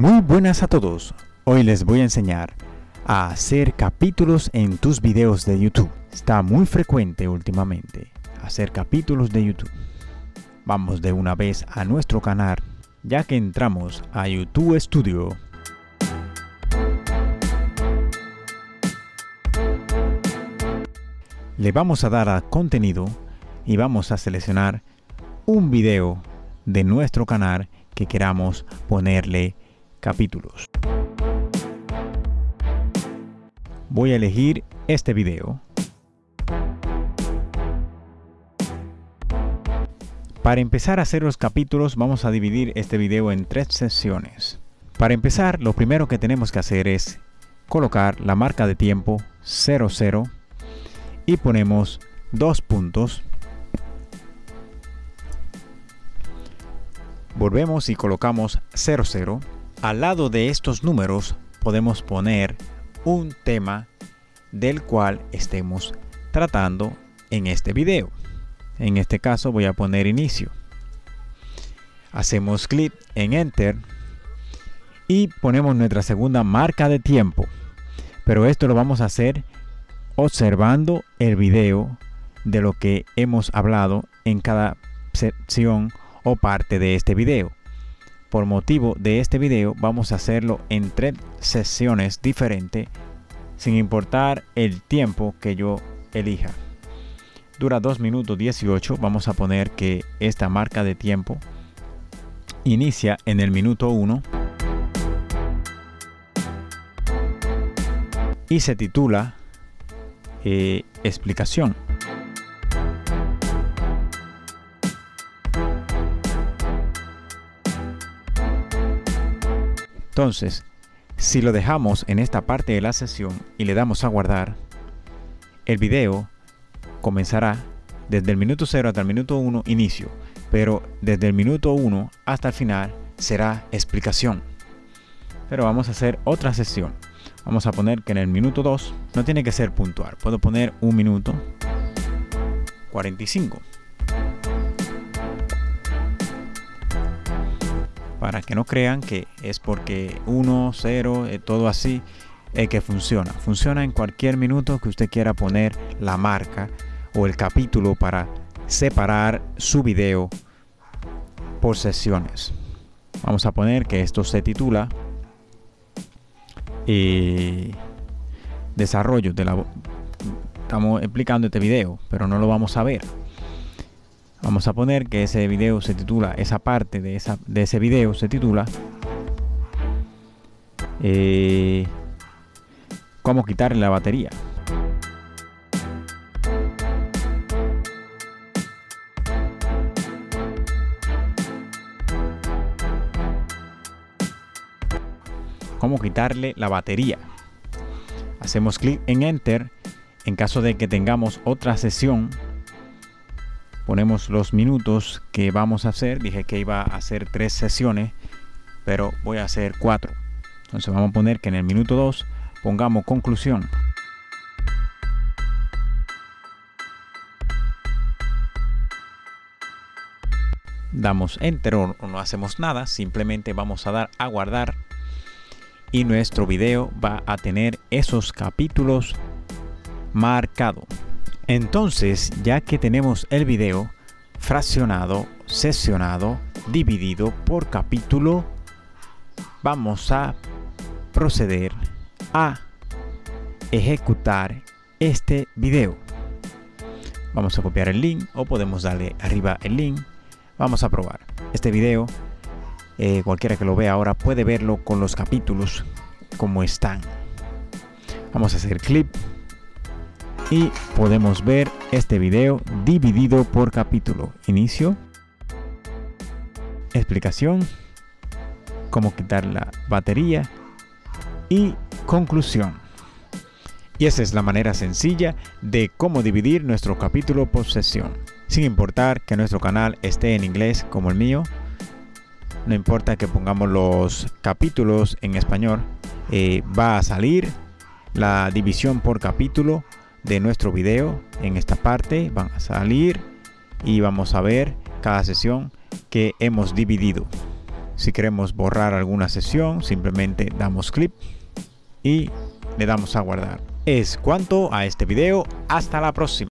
Muy buenas a todos. Hoy les voy a enseñar a hacer capítulos en tus videos de YouTube. Está muy frecuente últimamente hacer capítulos de YouTube. Vamos de una vez a nuestro canal ya que entramos a YouTube Studio. Le vamos a dar a contenido y vamos a seleccionar un video de nuestro canal que queramos ponerle capítulos. Voy a elegir este video. Para empezar a hacer los capítulos vamos a dividir este video en tres sesiones. Para empezar lo primero que tenemos que hacer es colocar la marca de tiempo 00 y ponemos dos puntos. Volvemos y colocamos 00 al lado de estos números podemos poner un tema del cual estemos tratando en este video. En este caso voy a poner inicio. Hacemos clic en Enter y ponemos nuestra segunda marca de tiempo. Pero esto lo vamos a hacer observando el video de lo que hemos hablado en cada sección o parte de este video por motivo de este video vamos a hacerlo en tres sesiones diferentes sin importar el tiempo que yo elija. Dura 2 minutos 18. Vamos a poner que esta marca de tiempo inicia en el minuto 1 y se titula eh, explicación. Entonces, si lo dejamos en esta parte de la sesión y le damos a guardar, el video comenzará desde el minuto 0 hasta el minuto 1 inicio, pero desde el minuto 1 hasta el final será explicación. Pero vamos a hacer otra sesión. Vamos a poner que en el minuto 2 no tiene que ser puntual. Puedo poner un minuto 45. Para que no crean que es porque 1, 0, eh, todo así, eh, que funciona. Funciona en cualquier minuto que usted quiera poner la marca o el capítulo para separar su video por sesiones. Vamos a poner que esto se titula eh, Desarrollo de la... Estamos explicando este video, pero no lo vamos a ver. Vamos a poner que ese video se titula, esa parte de, esa, de ese video se titula eh, Cómo quitarle la batería. Cómo quitarle la batería. Hacemos clic en Enter en caso de que tengamos otra sesión ponemos los minutos que vamos a hacer. Dije que iba a hacer tres sesiones pero voy a hacer cuatro. Entonces vamos a poner que en el minuto 2 pongamos conclusión. Damos enter o no hacemos nada simplemente vamos a dar a guardar. Y nuestro video va a tener esos capítulos marcados entonces, ya que tenemos el video fraccionado, sesionado, dividido por capítulo, vamos a proceder a ejecutar este video. Vamos a copiar el link o podemos darle arriba el link. Vamos a probar este video. Eh, cualquiera que lo vea ahora puede verlo con los capítulos como están. Vamos a hacer clip y podemos ver este video dividido por capítulo. Inicio, explicación, cómo quitar la batería y conclusión. Y esa es la manera sencilla de cómo dividir nuestro capítulo por sesión. Sin importar que nuestro canal esté en inglés como el mío, no importa que pongamos los capítulos en español, eh, va a salir la división por capítulo de nuestro video en esta parte van a salir y vamos a ver cada sesión que hemos dividido Si queremos borrar alguna sesión, simplemente damos clic y le damos a guardar. Es cuanto a este video. Hasta la próxima.